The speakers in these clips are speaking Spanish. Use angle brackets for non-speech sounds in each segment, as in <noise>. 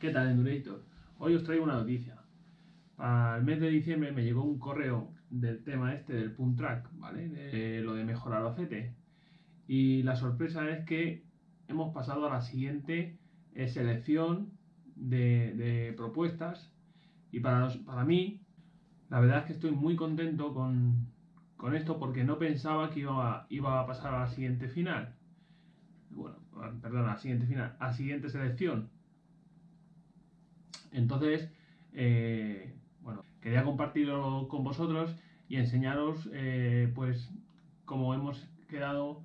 ¿Qué tal, Endurator? Hoy os traigo una noticia. Para el mes de diciembre me llegó un correo del tema este del Punt Track, ¿vale? De lo de mejorar Albacete. Y la sorpresa es que hemos pasado a la siguiente selección de, propuestas. Y para, para mí, la verdad es que estoy muy contento con, esto porque no pensaba que iba iba a pasar a la siguiente final. Bueno, perdón, a la siguiente final, a la siguiente selección entonces, eh, bueno, quería compartirlo con vosotros y enseñaros, eh, pues, cómo hemos quedado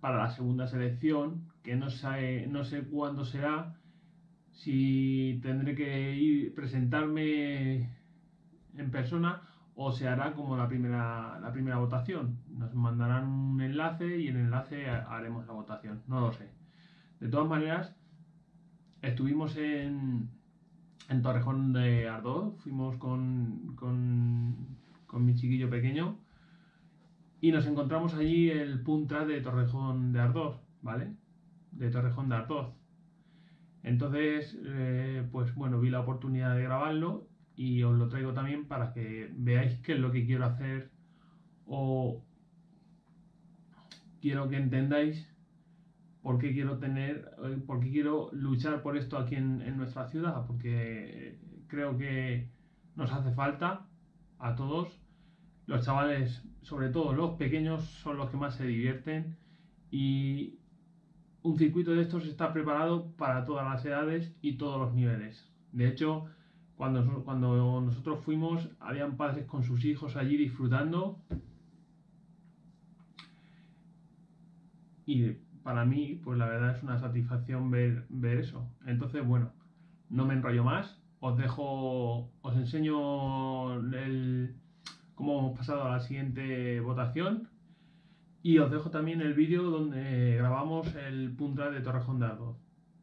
para la segunda selección, que no sé, no sé cuándo será, si tendré que ir presentarme en persona o se hará como la primera, la primera votación. Nos mandarán un enlace y en el enlace haremos la votación, no lo sé. De todas maneras, estuvimos en, en Torrejón de Ardoz, fuimos con, con, mi chiquillo pequeño y nos encontramos allí el punta de Torrejón de Ardoz, ¿vale? De Torrejón de Ardoz. Entonces, eh, pues bueno, vi la oportunidad de grabarlo y os lo traigo también para que veáis qué es lo que quiero hacer o quiero que entendáis por qué quiero tener, eh, por quiero luchar por esto aquí en, nuestra ciudad, porque creo que nos hace falta a todos. Los chavales, sobre todo los pequeños, son los que más se divierten y un circuito de estos está preparado para todas las edades y todos los niveles. De hecho, cuando, cuando nosotros fuimos, habían padres con sus hijos allí disfrutando. Y para mí, pues la verdad es una satisfacción ver, ver eso. Entonces, bueno, no me enrollo más. Os dejo, os enseño el, cómo hemos pasado a la siguiente votación. Y os dejo también el vídeo donde grabamos el punta de Torrejón de Ardoz.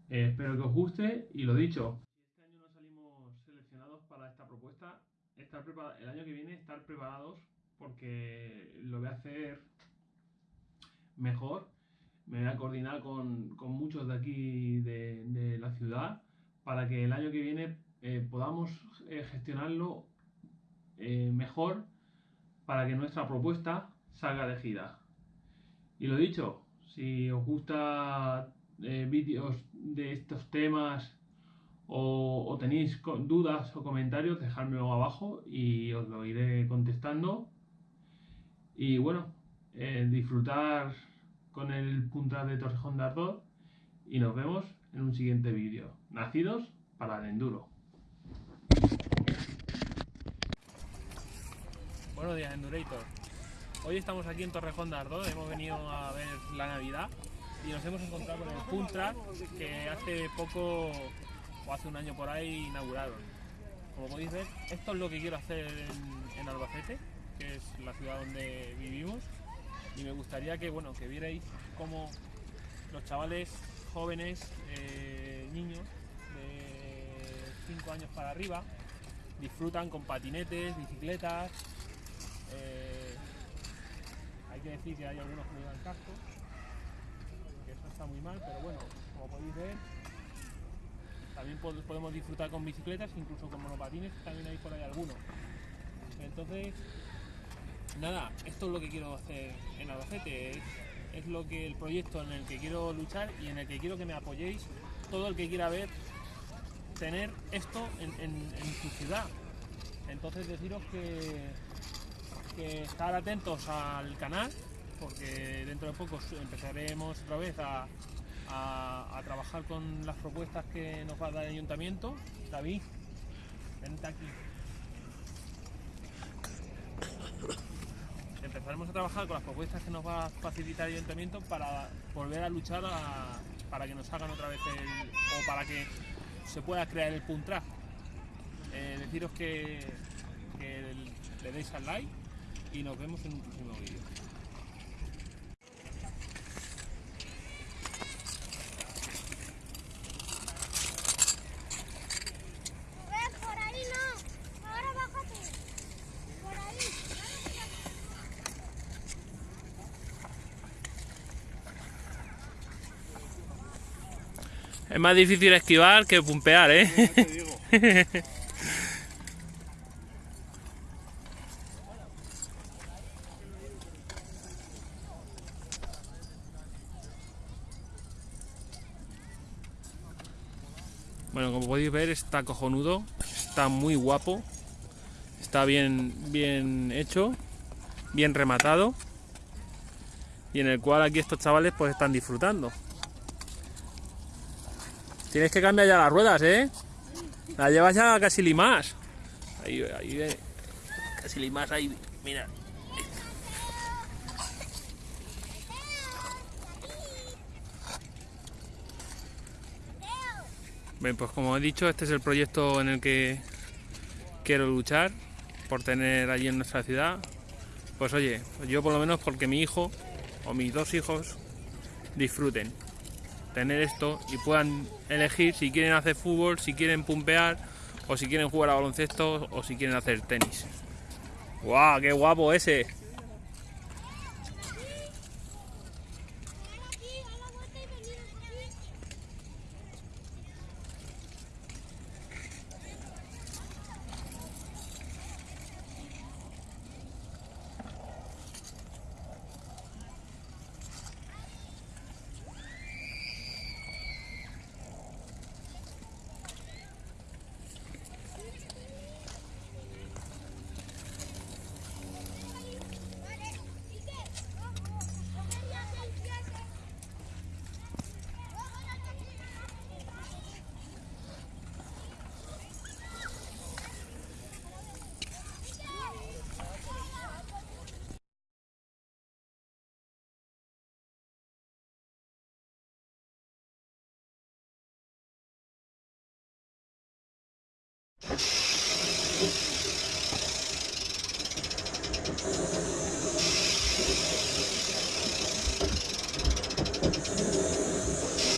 Eh, espero que os guste y lo dicho. Este año no salimos seleccionados para esta propuesta. Estar el año que viene estar preparados porque lo voy a hacer mejor me voy a coordinar con, muchos de aquí de, la ciudad para que el año que viene eh, podamos eh, gestionarlo eh, mejor para que nuestra propuesta salga de gira. Y lo dicho, si os gusta vídeos de estos temas o, o, tenéis dudas o comentarios, dejadmelo abajo y os lo iré contestando. Y bueno, disfrutar con el punta de Torrejón de Ardoz y nos vemos en un siguiente vídeo. Nacidos para el enduro. Buenos días Endurator. Hoy estamos aquí en Torrejón de Ardoz, hemos venido a ver la Navidad y nos hemos encontrado con el Puntra que hace poco o hace un año por ahí inauguraron. Como podéis ver, esto es lo que quiero hacer en, Albacete, que es la ciudad donde vivimos gustaría que, bueno, que vierais cómo los chavales jóvenes, eh, niños de 5 años para arriba, disfrutan con patinetes, bicicletas. Eh, hay que decir que hay algunos que llevan casco, que eso está muy mal, pero bueno, como podéis ver, también podemos disfrutar con bicicletas, incluso con monopatines, también hay por ahí algunos. Entonces, nada, esto es lo que quiero hacer en Albacete, es, lo que el proyecto en el que quiero luchar y en el que quiero que me apoyéis todo el que quiera ver tener esto en, su ciudad. Entonces deciros que, estar atentos al canal, porque dentro de poco empezaremos otra vez a, a, trabajar con las propuestas que nos va a dar el ayuntamiento. David, vente aquí. Empezaremos a trabajar con las propuestas que nos va a facilitar el ayuntamiento para volver a luchar para que nos hagan otra vez el, o para que se pueda crear el punt eh, deciros que le deis al like y nos vemos en un próximo vídeo. Es más difícil esquivar que pumpear, ¿eh? Ya te digo. <laughs> Bueno, como podéis ver está cojonudo, está muy guapo, está bien, bien hecho, bien rematado y en el cual aquí estos chavales pues están disfrutando. Tienes que cambiar ya las ruedas, ¿eh? La llevas ya casi limas. Ahí, ahí, eh, casi limas, ahí, mira. Bien, pues como he dicho, este es el proyecto en el que quiero luchar por tener allí en nuestra ciudad. Pues oye, yo por lo menos porque mi hijo o mis dos hijos disfruten tener esto y puedan elegir si quieren hacer fútbol, si quieren pumpear o si quieren jugar a baloncesto o si quieren hacer tenis. ¡Guau! ¡Qué guapo ese! You